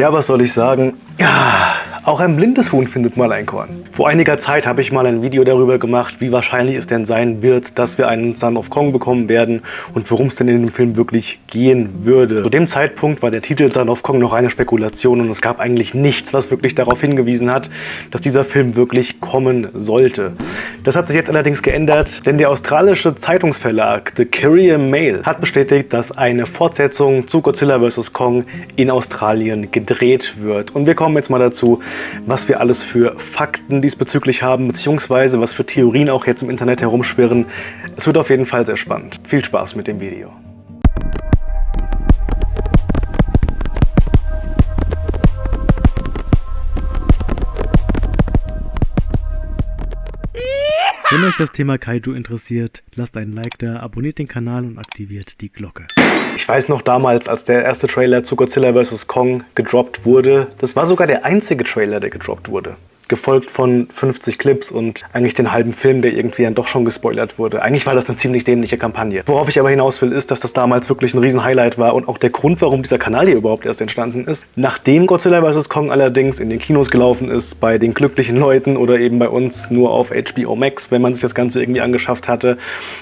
Tja, was soll ich sagen? Ja, auch ein blindes Huhn findet mal ein Korn. Vor einiger Zeit habe ich mal ein Video darüber gemacht, wie wahrscheinlich es denn sein wird, dass wir einen Son of Kong bekommen werden und worum es denn in dem Film wirklich gehen würde. Zu dem Zeitpunkt war der Titel Son of Kong noch eine Spekulation und es gab eigentlich nichts, was wirklich darauf hingewiesen hat, dass dieser Film wirklich kommen sollte. Das hat sich jetzt allerdings geändert, denn der australische Zeitungsverlag The Courier Mail hat bestätigt, dass eine Fortsetzung zu Godzilla vs. Kong in Australien gedreht wird. Und wir kommen jetzt mal dazu, was wir alles für Fakten diesbezüglich haben, beziehungsweise was für Theorien auch jetzt im Internet herumschwirren. Es wird auf jeden Fall sehr spannend. Viel Spaß mit dem Video. Wenn euch das Thema Kaiju interessiert, lasst einen Like da, abonniert den Kanal und aktiviert die Glocke. Ich weiß noch damals, als der erste Trailer zu Godzilla vs. Kong gedroppt wurde, das war sogar der einzige Trailer, der gedroppt wurde gefolgt von 50 Clips und eigentlich den halben Film, der irgendwie dann doch schon gespoilert wurde. Eigentlich war das eine ziemlich dämliche Kampagne. Worauf ich aber hinaus will, ist, dass das damals wirklich ein riesen Highlight war und auch der Grund, warum dieser Kanal hier überhaupt erst entstanden ist. Nachdem Godzilla vs. Kong allerdings in den Kinos gelaufen ist, bei den glücklichen Leuten oder eben bei uns nur auf HBO Max, wenn man sich das Ganze irgendwie angeschafft hatte,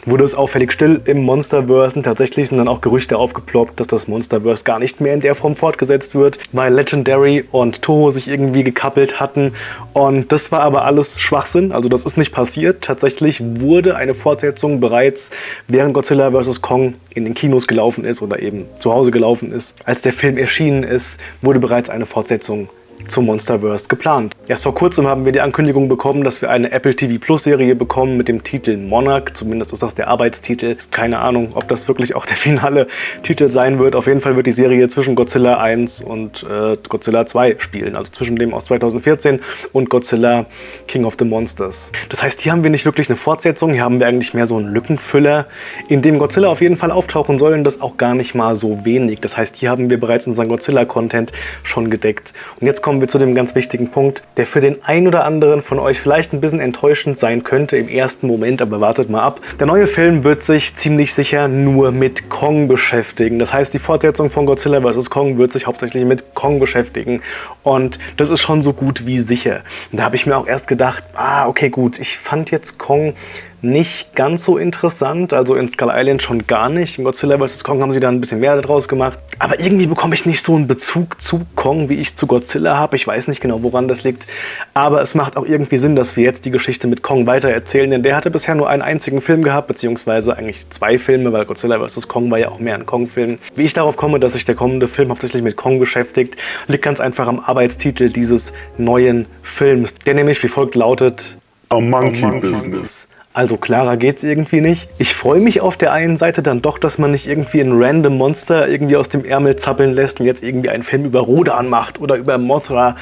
wurde es auffällig still im Monsterverse und tatsächlich sind dann auch Gerüchte aufgeploppt, dass das Monsterverse gar nicht mehr in der Form fortgesetzt wird, weil Legendary und Toho sich irgendwie gekappelt hatten und das war aber alles Schwachsinn, also das ist nicht passiert. Tatsächlich wurde eine Fortsetzung bereits während Godzilla vs. Kong in den Kinos gelaufen ist oder eben zu Hause gelaufen ist. Als der Film erschienen ist, wurde bereits eine Fortsetzung zum Monsterverse geplant. Erst vor kurzem haben wir die Ankündigung bekommen, dass wir eine Apple TV Plus Serie bekommen mit dem Titel Monarch. Zumindest ist das der Arbeitstitel. Keine Ahnung, ob das wirklich auch der finale Titel sein wird. Auf jeden Fall wird die Serie zwischen Godzilla 1 und äh, Godzilla 2 spielen. Also zwischen dem aus 2014 und Godzilla King of the Monsters. Das heißt, hier haben wir nicht wirklich eine Fortsetzung. Hier haben wir eigentlich mehr so einen Lückenfüller, in dem Godzilla auf jeden Fall auftauchen soll und das auch gar nicht mal so wenig. Das heißt, hier haben wir bereits unseren Godzilla-Content schon gedeckt. Und jetzt kommen wir zu dem ganz wichtigen Punkt, der für den einen oder anderen von euch vielleicht ein bisschen enttäuschend sein könnte im ersten Moment, aber wartet mal ab. Der neue Film wird sich ziemlich sicher nur mit Kong beschäftigen. Das heißt, die Fortsetzung von Godzilla vs. Kong wird sich hauptsächlich mit Kong beschäftigen und das ist schon so gut wie sicher. Und da habe ich mir auch erst gedacht, ah, okay, gut, ich fand jetzt Kong nicht ganz so interessant, also in Skull Island schon gar nicht. In Godzilla vs. Kong haben sie da ein bisschen mehr daraus gemacht. Aber irgendwie bekomme ich nicht so einen Bezug zu Kong, wie ich zu Godzilla habe. Ich weiß nicht genau, woran das liegt. Aber es macht auch irgendwie Sinn, dass wir jetzt die Geschichte mit Kong weitererzählen, denn der hatte bisher nur einen einzigen Film gehabt, beziehungsweise eigentlich zwei Filme, weil Godzilla vs. Kong war ja auch mehr ein Kong-Film. Wie ich darauf komme, dass sich der kommende Film hauptsächlich mit Kong beschäftigt, liegt ganz einfach am Arbeitstitel dieses neuen Films, der nämlich wie folgt lautet A Monkey, A Monkey Business. Also klarer geht's irgendwie nicht. Ich freue mich auf der einen Seite dann doch, dass man nicht irgendwie ein random Monster irgendwie aus dem Ärmel zappeln lässt und jetzt irgendwie einen Film über Rodan macht oder über Mothra.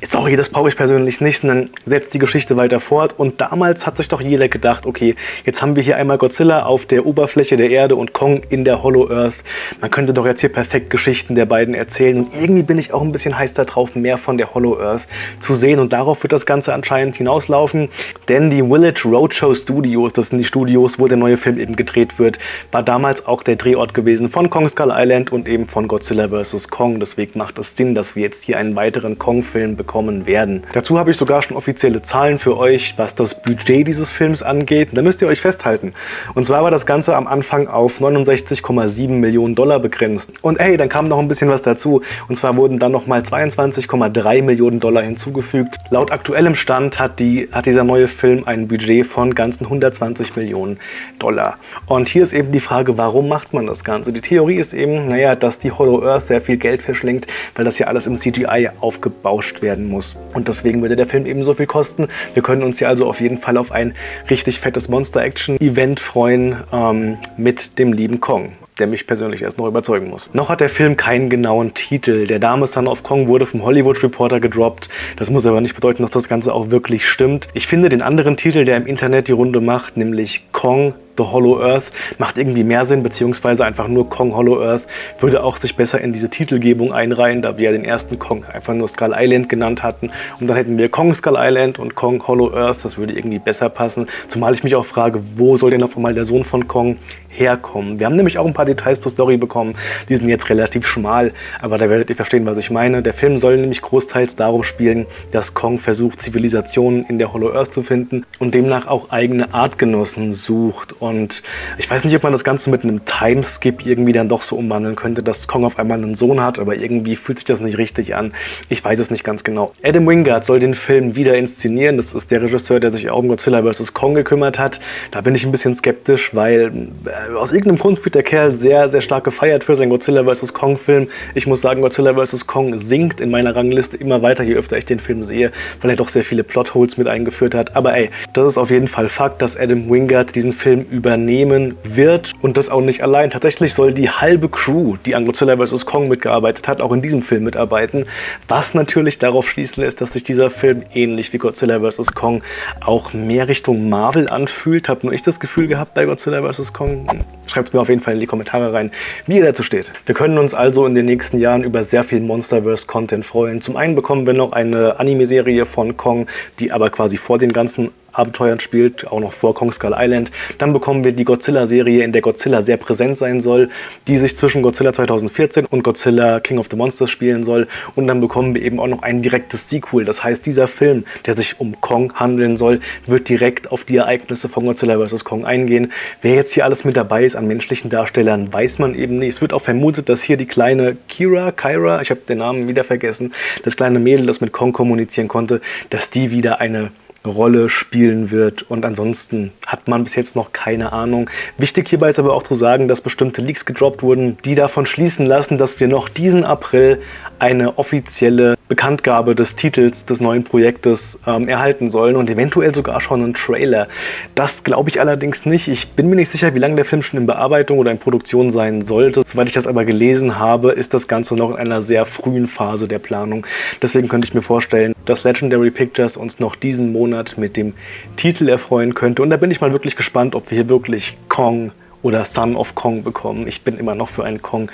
Sorry, das brauche ich persönlich nicht, sondern setzt die Geschichte weiter fort. Und damals hat sich doch jeder gedacht, okay, jetzt haben wir hier einmal Godzilla auf der Oberfläche der Erde und Kong in der Hollow Earth. Man könnte doch jetzt hier perfekt Geschichten der beiden erzählen. Und irgendwie bin ich auch ein bisschen heiß darauf, mehr von der Hollow Earth zu sehen. Und darauf wird das Ganze anscheinend hinauslaufen. Denn die Village Roadshow Studios Studios, das sind die Studios, wo der neue Film eben gedreht wird, war damals auch der Drehort gewesen von Kong Skull Island und eben von Godzilla vs. Kong. Deswegen macht es Sinn, dass wir jetzt hier einen weiteren Kong-Film bekommen werden. Dazu habe ich sogar schon offizielle Zahlen für euch, was das Budget dieses Films angeht. Da müsst ihr euch festhalten. Und zwar war das Ganze am Anfang auf 69,7 Millionen Dollar begrenzt. Und hey, dann kam noch ein bisschen was dazu. Und zwar wurden dann nochmal 22,3 Millionen Dollar hinzugefügt. Laut aktuellem Stand hat, die, hat dieser neue Film ein Budget von ganzen 120 Millionen Dollar. Und hier ist eben die Frage, warum macht man das Ganze? Die Theorie ist eben, naja, dass die Hollow Earth sehr viel Geld verschlingt, weil das ja alles im CGI aufgebauscht werden muss. Und deswegen würde der Film eben so viel kosten. Wir können uns hier also auf jeden Fall auf ein richtig fettes Monster-Action-Event freuen ähm, mit dem lieben Kong der mich persönlich erst noch überzeugen muss. Noch hat der Film keinen genauen Titel. Der Name Son of Kong wurde vom Hollywood Reporter gedroppt. Das muss aber nicht bedeuten, dass das Ganze auch wirklich stimmt. Ich finde den anderen Titel, der im Internet die Runde macht, nämlich Kong The Hollow Earth macht irgendwie mehr Sinn, beziehungsweise einfach nur Kong Hollow Earth würde auch sich besser in diese Titelgebung einreihen, da wir den ersten Kong einfach nur Skull Island genannt hatten. Und dann hätten wir Kong Skull Island und Kong Hollow Earth, das würde irgendwie besser passen. Zumal ich mich auch frage, wo soll denn auf einmal der Sohn von Kong herkommen. Wir haben nämlich auch ein paar Details zur Story bekommen, die sind jetzt relativ schmal, aber da werdet ihr verstehen, was ich meine. Der Film soll nämlich großteils darum spielen, dass Kong versucht, Zivilisationen in der Hollow Earth zu finden und demnach auch eigene Artgenossen sucht. Und ich weiß nicht, ob man das Ganze mit einem Timeskip irgendwie dann doch so umwandeln könnte, dass Kong auf einmal einen Sohn hat, aber irgendwie fühlt sich das nicht richtig an. Ich weiß es nicht ganz genau. Adam Wingard soll den Film wieder inszenieren. Das ist der Regisseur, der sich auch um Godzilla vs. Kong gekümmert hat. Da bin ich ein bisschen skeptisch, weil äh, aus irgendeinem Grund wird der Kerl sehr, sehr stark gefeiert für seinen Godzilla vs. Kong Film. Ich muss sagen, Godzilla vs. Kong sinkt in meiner Rangliste immer weiter, je öfter ich den Film sehe, weil er doch sehr viele Plotholes mit eingeführt hat. Aber ey, das ist auf jeden Fall Fakt, dass Adam Wingard diesen Film übernehmen wird und das auch nicht allein. Tatsächlich soll die halbe Crew, die an Godzilla vs. Kong mitgearbeitet hat, auch in diesem Film mitarbeiten, was natürlich darauf schließen lässt, dass sich dieser Film ähnlich wie Godzilla vs. Kong auch mehr Richtung Marvel anfühlt. Habe nur ich das Gefühl gehabt bei Godzilla vs. Kong. Schreibt mir auf jeden Fall in die Kommentare rein, wie ihr dazu steht. Wir können uns also in den nächsten Jahren über sehr viel Monsterverse-Content freuen. Zum einen bekommen wir noch eine Anime-Serie von Kong, die aber quasi vor den ganzen Abenteuern spielt, auch noch vor Kong Skull Island. Dann bekommen wir die Godzilla-Serie, in der Godzilla sehr präsent sein soll, die sich zwischen Godzilla 2014 und Godzilla King of the Monsters spielen soll. Und dann bekommen wir eben auch noch ein direktes Sequel. Das heißt, dieser Film, der sich um Kong handeln soll, wird direkt auf die Ereignisse von Godzilla vs. Kong eingehen. Wer jetzt hier alles mit dabei ist an menschlichen Darstellern, weiß man eben nicht. Es wird auch vermutet, dass hier die kleine Kira, Kyra, ich habe den Namen wieder vergessen, das kleine Mädel, das mit Kong kommunizieren konnte, dass die wieder eine Rolle spielen wird. Und ansonsten hat man bis jetzt noch keine Ahnung. Wichtig hierbei ist aber auch zu sagen, dass bestimmte Leaks gedroppt wurden, die davon schließen lassen, dass wir noch diesen April eine offizielle Bekanntgabe des Titels des neuen Projektes ähm, erhalten sollen und eventuell sogar schon einen Trailer. Das glaube ich allerdings nicht. Ich bin mir nicht sicher, wie lange der Film schon in Bearbeitung oder in Produktion sein sollte. Soweit ich das aber gelesen habe, ist das Ganze noch in einer sehr frühen Phase der Planung. Deswegen könnte ich mir vorstellen, dass Legendary Pictures uns noch diesen Monat mit dem Titel erfreuen könnte. Und da bin ich mal wirklich gespannt, ob wir hier wirklich Kong oder Son of Kong bekommen. Ich bin immer noch für einen Kong.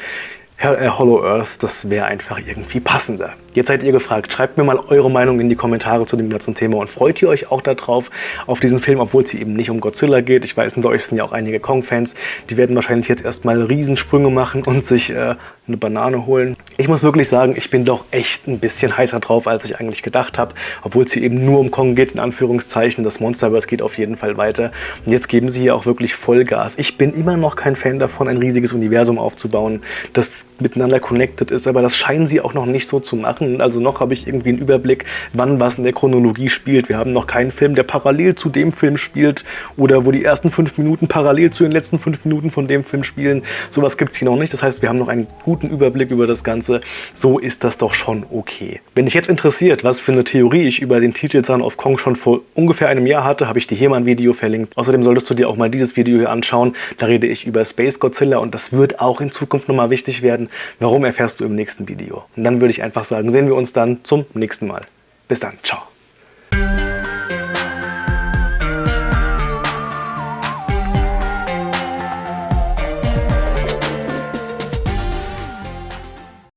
Äh, Hollow Earth, das wäre einfach irgendwie passender. Jetzt seid ihr gefragt, schreibt mir mal eure Meinung in die Kommentare zu dem ganzen Thema und freut ihr euch auch darauf, auf diesen Film, obwohl es eben nicht um Godzilla geht. Ich weiß, unter euch sind ja auch einige Kong-Fans, die werden wahrscheinlich jetzt erstmal Riesensprünge machen und sich äh, eine Banane holen. Ich muss wirklich sagen, ich bin doch echt ein bisschen heißer drauf, als ich eigentlich gedacht habe, obwohl es hier eben nur um Kong geht, in Anführungszeichen. Das Monsterverse geht auf jeden Fall weiter. Und jetzt geben sie hier auch wirklich Vollgas. Ich bin immer noch kein Fan davon, ein riesiges Universum aufzubauen, das miteinander connected ist, aber das scheinen sie auch noch nicht so zu machen. Also noch habe ich irgendwie einen Überblick, wann was in der Chronologie spielt. Wir haben noch keinen Film, der parallel zu dem Film spielt oder wo die ersten fünf Minuten parallel zu den letzten fünf Minuten von dem Film spielen. Sowas gibt es hier noch nicht. Das heißt, wir haben noch einen guten Überblick über das Ganze. So ist das doch schon okay. Wenn dich jetzt interessiert, was für eine Theorie ich über den Titel Son of Kong schon vor ungefähr einem Jahr hatte, habe ich dir hier mal ein Video verlinkt. Außerdem solltest du dir auch mal dieses Video hier anschauen. Da rede ich über Space Godzilla und das wird auch in Zukunft nochmal wichtig werden. Warum erfährst du im nächsten Video. Und dann würde ich einfach sagen, sehen wir uns dann zum nächsten Mal. Bis dann, ciao.